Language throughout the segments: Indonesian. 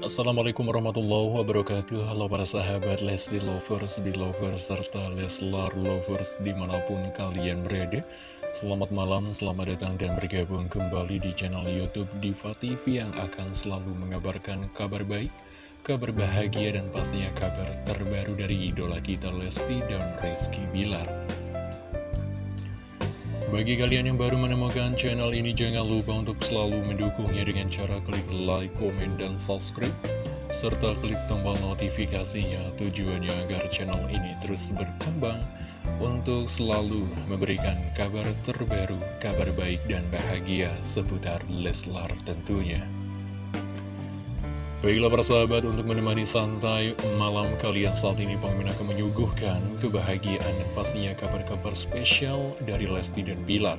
Assalamualaikum warahmatullahi wabarakatuh. Halo para sahabat Lesti Lovers, Belovers, serta Leslar Lovers di mana pun kalian berada. Selamat malam, selamat datang dan bergabung kembali di channel Youtube Diva TV Yang akan selalu mengabarkan kabar baik, kabar bahagia dan pastinya kabar terbaru dari idola kita Lesti dan Rizky Bilar bagi kalian yang baru menemukan channel ini, jangan lupa untuk selalu mendukungnya dengan cara klik like, komen, dan subscribe. Serta klik tombol notifikasinya tujuannya agar channel ini terus berkembang untuk selalu memberikan kabar terbaru, kabar baik dan bahagia seputar Leslar tentunya. Baiklah para sahabat untuk menemani santai malam kalian saat ini Pemimpin akan menyuguhkan kebahagiaan dan pastinya kabar-kabar spesial dari Lesti dan Bilar.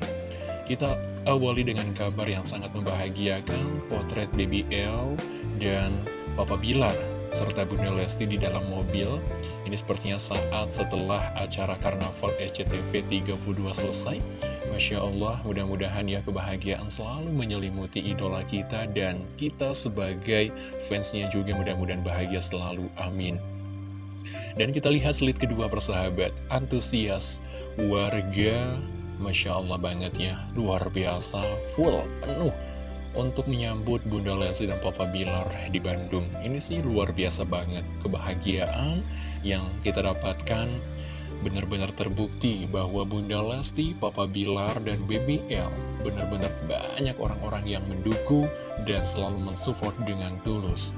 Kita awali dengan kabar yang sangat membahagiakan potret BBL dan Papa Bilar serta Bunda Lesti di dalam mobil. Ini sepertinya saat setelah acara Karnaval SCTV 32 selesai Masya Allah, mudah-mudahan ya kebahagiaan selalu menyelimuti idola kita dan kita sebagai fansnya juga mudah-mudahan bahagia selalu, amin. Dan kita lihat slide kedua persahabat, antusias warga, Masya Allah banget ya, luar biasa, full, penuh untuk menyambut Bunda Lesti dan Papa Bilar di Bandung. Ini sih luar biasa banget, kebahagiaan yang kita dapatkan benar-benar terbukti bahwa Bunda Lesti, Papa Bilar, dan BBL benar-benar banyak orang-orang yang mendukung dan selalu mensupport dengan tulus.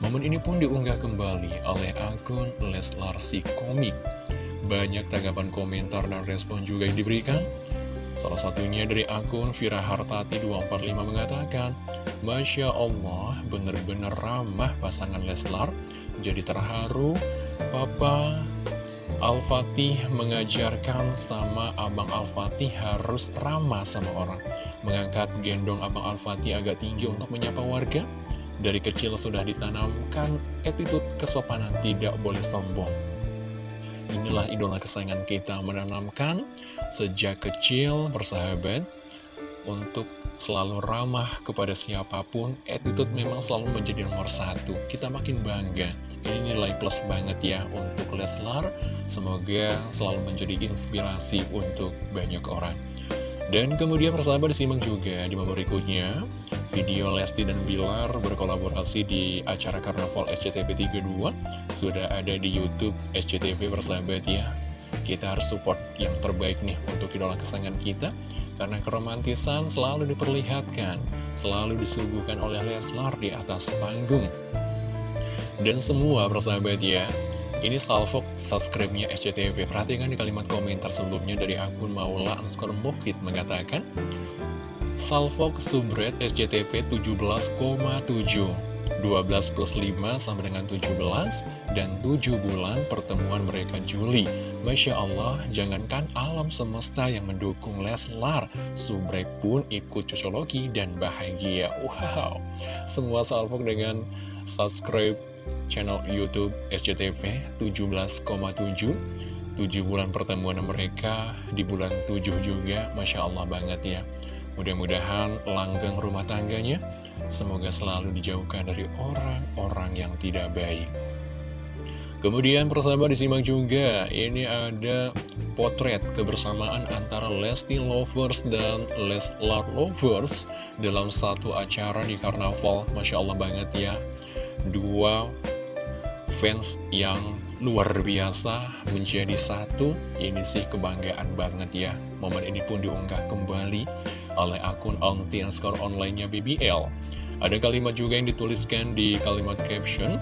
Momen ini pun diunggah kembali oleh akun Leslar Si Komik. Banyak tanggapan komentar dan respon juga yang diberikan. Salah satunya dari akun Vira Hartati 245 mengatakan, Masya Allah, benar-benar ramah pasangan Leslar. Jadi terharu, Papa Al-Fatih mengajarkan sama Abang Al-Fatih harus ramah sama orang. Mengangkat gendong Abang Al-Fatih agak tinggi untuk menyapa warga. Dari kecil sudah ditanamkan attitude kesopanan tidak boleh sombong. Inilah idola kesayangan kita menanamkan sejak kecil bersahabat untuk selalu ramah kepada siapa pun, attitude memang selalu menjadi nomor satu. Kita makin bangga. Ini nilai plus banget ya untuk Leslar. Semoga selalu menjadi inspirasi untuk banyak orang. Dan kemudian persahabat disimak juga di momen berikutnya Video Lesti dan Bilar berkolaborasi di acara Karnaval SCTV 32 Sudah ada di Youtube SCTV persahabat ya Kita harus support yang terbaik nih untuk idola kesayangan kita karena keromantisan selalu diperlihatkan, selalu disuguhkan oleh Leslar di atas panggung. Dan semua persahabat ya, ini salvo subscribe-nya SCTV. Perhatikan di kalimat komentar sebelumnya dari akun Maula underscore Mufid mengatakan, Salvo subred SCTV 17,7 12 plus 5 sama dengan 17 dan 7 bulan pertemuan mereka Juli. Masya Allah, jangankan alam semesta yang mendukung Leslar, Subrek pun ikut cocologi dan bahagia. Wow, semua salvok dengan subscribe channel Youtube SCTV 17,7 7 bulan pertemuan mereka di bulan 7 juga Masya Allah banget ya. Mudah-mudahan langgeng rumah tangganya. Semoga selalu dijauhkan dari orang-orang yang tidak baik. Kemudian persahabat disimak juga Ini ada potret kebersamaan antara Lesti Lovers dan Leslar Lovers Dalam satu acara di Karnaval. Masya Allah banget ya. Dua fans yang luar biasa menjadi satu Ini sih kebanggaan banget ya Momen ini pun diunggah kembali oleh akun onti online-nya BBL. Ada kalimat juga yang dituliskan di kalimat caption.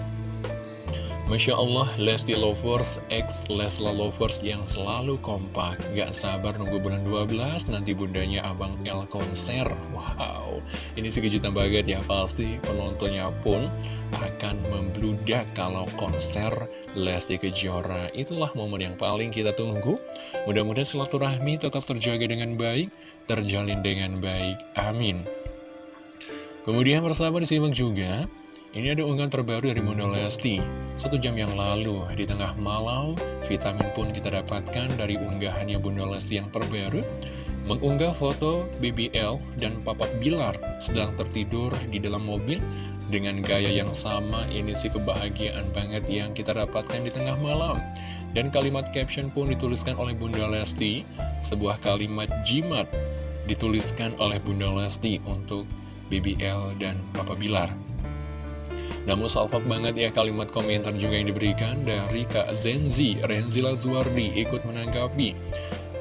Masya Allah, Lesti Lovers X Lesla Lovers yang selalu kompak. Gak sabar nunggu bulan 12 Nanti bundanya Abang L konser. Wow, ini sih kejutan banget ya Pasti penontonnya pun akan membludak kalau konser Lesti Kejora. Itulah momen yang paling kita tunggu. Mudah-mudahan silaturahmi tetap terjaga dengan baik Terjalin dengan baik. Amin. Kemudian persahabat disimak juga ini ada unggahan terbaru dari Bunda Lesti Satu jam yang lalu, di tengah malam Vitamin pun kita dapatkan dari unggahannya Bunda Lesti yang terbaru mengunggah foto BBL dan Papa Bilar sedang tertidur di dalam mobil dengan gaya yang sama. Ini sih kebahagiaan banget yang kita dapatkan di tengah malam. Dan kalimat caption pun dituliskan oleh Bunda Lesti, sebuah kalimat jimat dituliskan oleh Bunda Lesti untuk BBL dan Papa Bilar. Namun salfok banget ya kalimat komentar juga yang diberikan dari Kak Zenzi, Renzila Zuardi ikut menanggapi.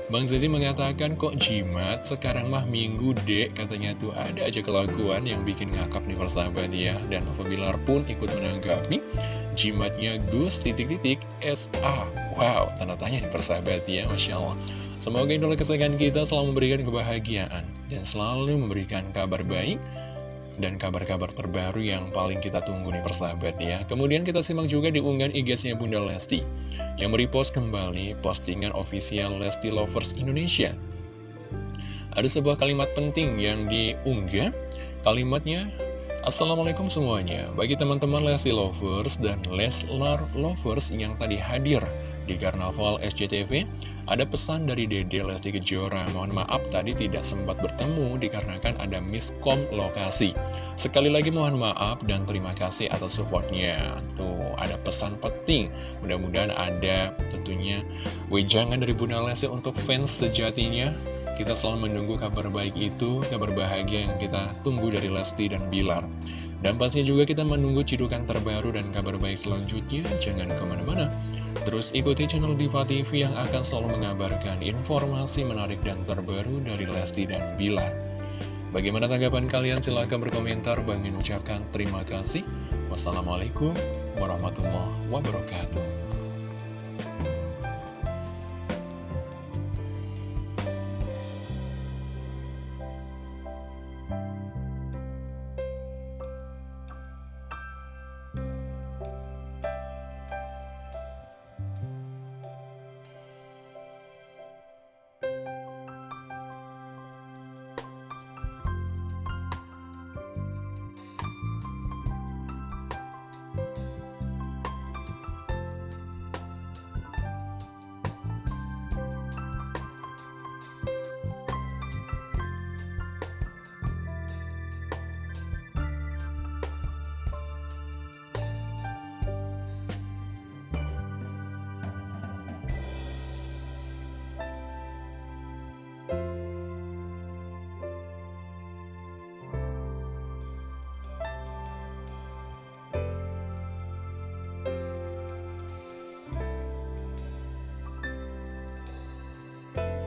Bang Zezi mengatakan kok jimat? Sekarang mah minggu dek katanya tuh. Ada aja kelakuan yang bikin ngakak nih persahabat ya. Dan Bilar pun ikut menanggapi. Jimatnya Gus titik-titik SA wow tanda tanya nih persahabat ya Masya Allah. Semoga idola kesayangan kita selalu memberikan kebahagiaan dan selalu memberikan kabar baik dan kabar-kabar terbaru yang paling kita tunggu nih persahabat ya. Kemudian kita simak juga di unggahan IG-nya Bunda Lesti yang merepost kembali postingan official Lesti Lovers Indonesia. Ada sebuah kalimat penting yang diunggah, kalimatnya Assalamualaikum semuanya, bagi teman-teman Lesti Lovers dan Leslar Lovers yang tadi hadir di Karnaval SCTV, ada pesan dari Dede Lesti Kejora, mohon maaf tadi tidak sempat bertemu dikarenakan ada miskom lokasi. Sekali lagi mohon maaf dan terima kasih atas supportnya. Tuh, ada pesan penting. Mudah-mudahan ada tentunya wejangan dari Bunda Lesti untuk fans sejatinya. Kita selalu menunggu kabar baik itu, kabar bahagia yang kita tunggu dari Lesti dan Bilar. Dan pastinya juga kita menunggu cidukan terbaru dan kabar baik selanjutnya. Jangan ke mana-mana. Terus ikuti channel Diva TV yang akan selalu mengabarkan informasi menarik dan terbaru dari Lesti dan Bilar. Bagaimana tanggapan kalian? Silahkan berkomentar. Bang ucapkan terima kasih. Wassalamualaikum warahmatullahi wabarakatuh.